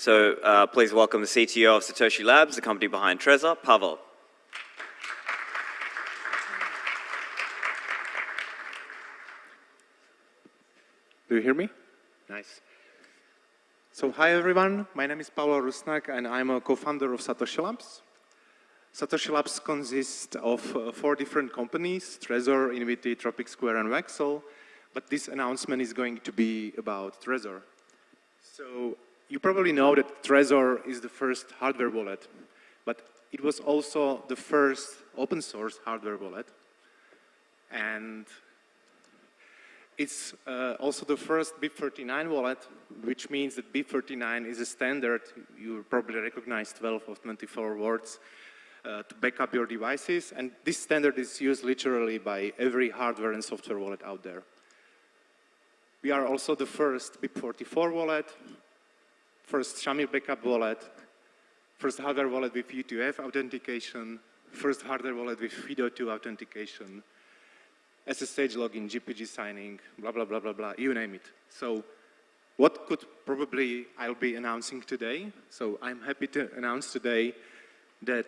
So uh, please welcome the CTO of Satoshi Labs, the company behind Trezor, Pavol. Do you hear me? Nice. So hi everyone, my name is Pavol Rusnak and I'm a co-founder of Satoshi Labs. Satoshi Labs consists of uh, four different companies, Trezor, Invity, Tropic Square and Vexl, but this announcement is going to be about Trezor. So you probably know that Trezor is the first hardware wallet, but it was also the first open source hardware wallet. And it's uh, also the first BIP39 wallet, which means that BIP39 is a standard. You probably recognize 12 of 24 words uh, to back up your devices. And this standard is used literally by every hardware and software wallet out there. We are also the first BIP44 wallet, first Shamir backup wallet, first hardware wallet with U2F authentication, first hardware wallet with FIDO2 authentication, SSH login, GPG signing, blah, blah, blah, blah, blah, you name it. So what could probably I'll be announcing today? So I'm happy to announce today that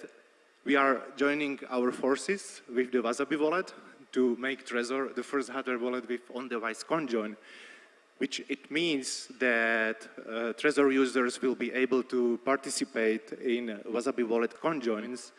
we are joining our forces with the Wasabi wallet to make Trezor the first hardware wallet with on-device CoinJoin, which it means that uh, Trezor users will be able to participate in Wasabi wallet CoinJoins